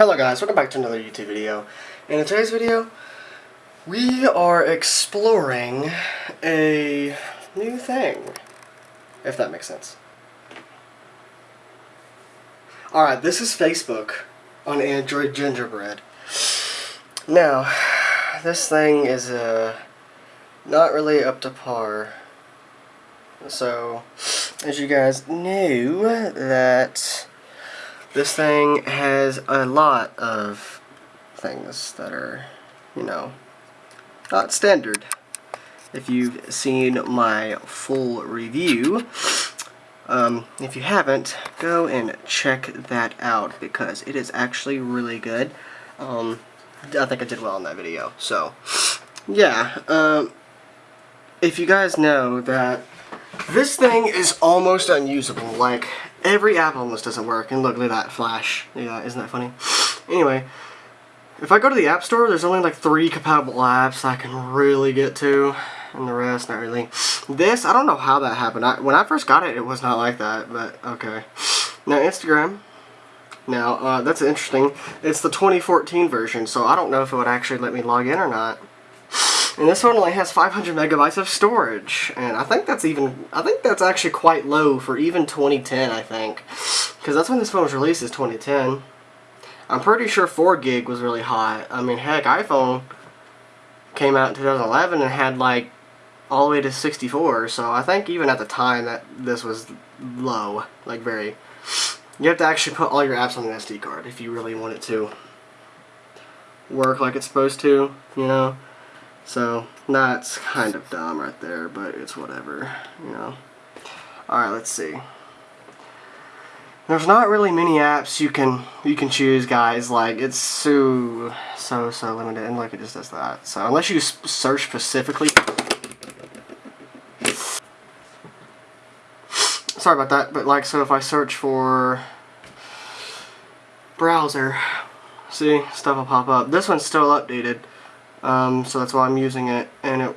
Hello guys, welcome back to another YouTube video. And in today's video, we are exploring a new thing, if that makes sense. Alright, this is Facebook on Android Gingerbread. Now, this thing is uh, not really up to par. So, as you guys knew, that this thing has a lot of things that are, you know, not standard. If you've seen my full review, um, if you haven't, go and check that out because it is actually really good. Um, I think I did well in that video. So, yeah. Um, if you guys know that this thing is almost unusable. Like, every app almost doesn't work. And look, at that flash. Yeah, isn't that funny? Anyway, if I go to the App Store, there's only like three compatible apps I can really get to. And the rest, not really. This, I don't know how that happened. I, when I first got it, it was not like that. But, okay. Now, Instagram. Now, uh, that's interesting. It's the 2014 version, so I don't know if it would actually let me log in or not. And this one only has 500 megabytes of storage. And I think that's even, I think that's actually quite low for even 2010, I think. Because that's when this phone was released, is 2010. I'm pretty sure 4 gig was really hot. I mean, heck, iPhone came out in 2011 and had like all the way to 64. So I think even at the time that this was low, like very. You have to actually put all your apps on an SD card if you really want it to work like it's supposed to, you know. So that's kind of dumb right there, but it's whatever, you know. Alright, let's see. There's not really many apps you can you can choose, guys. Like it's so so so limited, and look, it just does that. So unless you search specifically. Sorry about that, but like, so if I search for browser, see, stuff will pop up. This one's still updated. Um, so that's why I'm using it, and it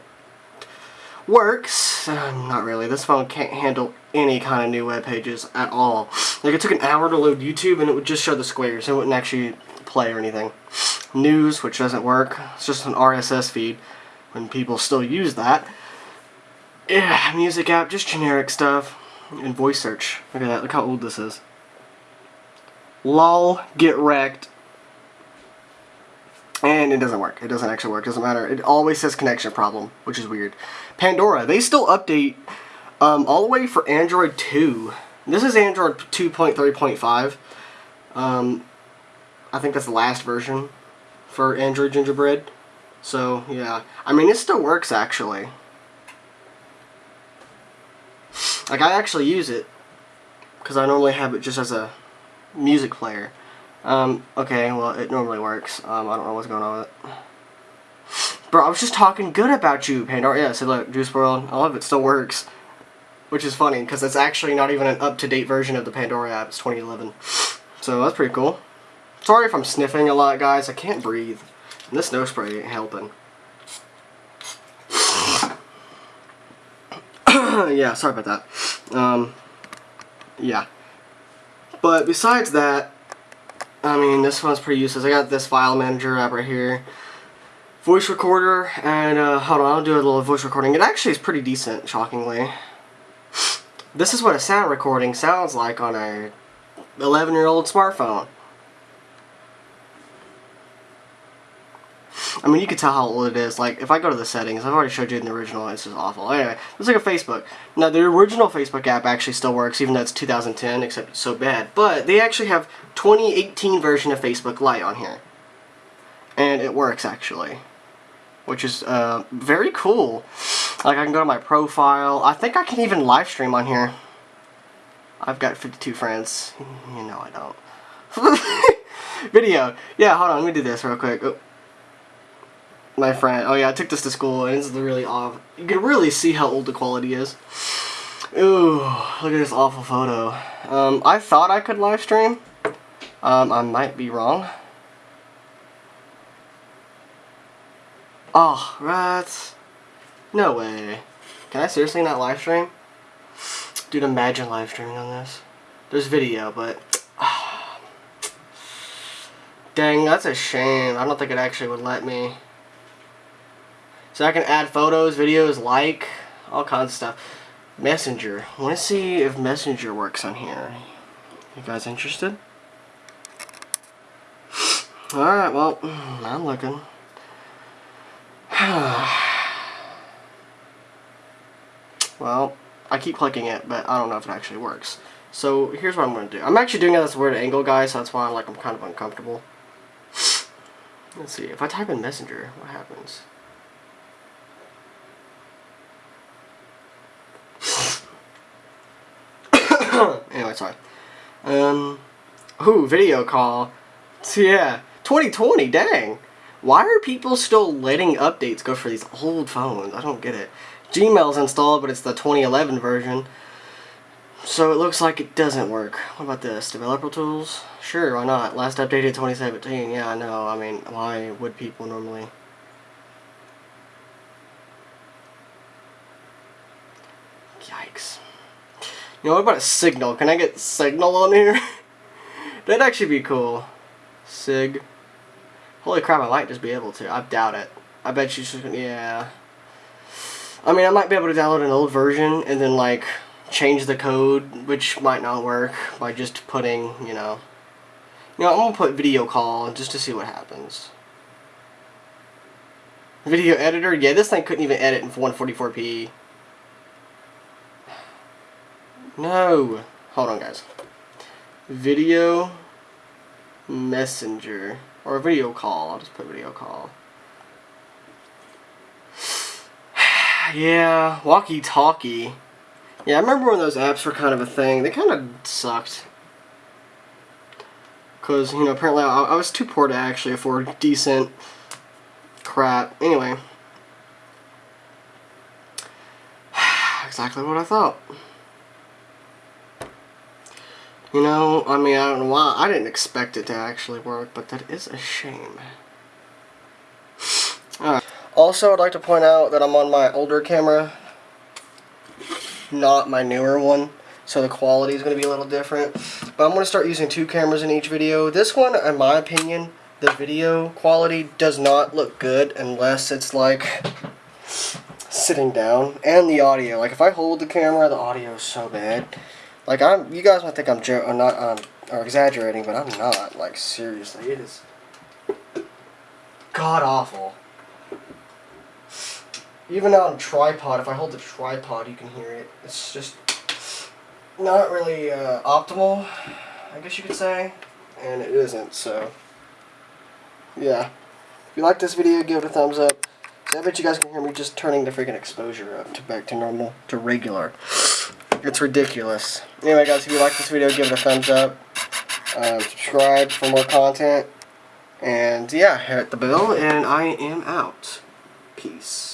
works. Uh, not really. This phone can't handle any kind of new web pages at all. Like, it took an hour to load YouTube, and it would just show the squares. It wouldn't actually play or anything. News, which doesn't work. It's just an RSS feed, when people still use that. Yeah, music app, just generic stuff. And voice search. Look at that. Look how old this is. LOL, get wrecked. And it doesn't work. It doesn't actually work. It doesn't matter. It always says connection problem, which is weird. Pandora. They still update um, all the way for Android 2. This is Android 2.3.5. Um, I think that's the last version for Android Gingerbread. So, yeah. I mean, it still works, actually. Like, I actually use it. Because I normally have it just as a music player. Um, okay, well, it normally works. Um, I don't know what's going on with it. Bro, I was just talking good about you, Pandora. Yeah, so look, Juice WRLD, I love it, still works. Which is funny, because it's actually not even an up-to-date version of the Pandora app. It's 2011. So that's pretty cool. Sorry if I'm sniffing a lot, guys. I can't breathe. And this nose spray ain't helping. yeah, sorry about that. Um, yeah. But besides that, I mean, this one's pretty useless. I got this file manager app right here. Voice recorder, and uh, hold on, I'll do a little voice recording. It actually is pretty decent, shockingly. This is what a sound recording sounds like on a 11-year-old smartphone. I mean, you can tell how old it is. Like, if I go to the settings, I've already showed you in the original, it's just awful. Anyway, let's look at Facebook. Now, the original Facebook app actually still works, even though it's 2010, except it's so bad. But they actually have 2018 version of Facebook Lite on here. And it works, actually. Which is uh, very cool. Like, I can go to my profile. I think I can even live stream on here. I've got 52 friends. You know I don't. Video. Yeah, hold on, let me do this real quick. Oh my friend. Oh yeah, I took this to school, and it's really off. You can really see how old the quality is. Ooh, look at this awful photo. Um, I thought I could live stream. Um, I might be wrong. Oh, rats. No way. Can I seriously not live stream? Dude, imagine live streaming on this. There's video, but Dang, that's a shame. I don't think it actually would let me. So I can add photos, videos, like, all kinds of stuff. Messenger. I want to see if Messenger works on here. You guys interested? Alright, well, mm, I'm looking. well, I keep clicking it, but I don't know if it actually works. So here's what I'm going to do. I'm actually doing it at this weird angle, guys, so that's why like, I'm kind of uncomfortable. Let's see, if I type in Messenger, what happens? Anyway, sorry. Um, ooh, video call. Yeah, 2020, dang. Why are people still letting updates go for these old phones? I don't get it. Gmail's installed, but it's the 2011 version. So it looks like it doesn't work. What about this? Developer tools? Sure, why not? Last updated 2017. Yeah, I know. I mean, why would people normally... You know, what about a signal? Can I get signal on here? That'd actually be cool. Sig. Holy crap, I might just be able to. I doubt it. I bet you should, yeah. I mean, I might be able to download an old version and then, like, change the code, which might not work by just putting, you know. You know, I'm to put video call just to see what happens. Video editor? Yeah, this thing couldn't even edit in 144p. No. Hold on, guys. Video messenger. Or video call. I'll just put video call. yeah, walkie-talkie. Yeah, I remember when those apps were kind of a thing. They kind of sucked. Because, you know, apparently I, I was too poor to actually afford decent crap. Anyway. exactly what I thought. You know, I mean, I don't know why. I didn't expect it to actually work, but that is a shame. Also, I'd like to point out that I'm on my older camera, not my newer one, so the quality is going to be a little different. But I'm going to start using two cameras in each video. This one, in my opinion, the video quality does not look good unless it's like sitting down. And the audio. Like, if I hold the camera, the audio is so bad. Like I'm, you guys might think I'm jo or not, um, or exaggerating, but I'm not. Like seriously, it is god awful. Even on tripod, if I hold the tripod, you can hear it. It's just not really uh, optimal, I guess you could say, and it isn't. So yeah, if you like this video, give it a thumbs up. I bet you guys can hear me just turning the freaking exposure up to back to normal, to regular. It's ridiculous. Anyway, guys, if you like this video, give it a thumbs up. Um, subscribe for more content. And, yeah, hit the bell, and I am out. Peace.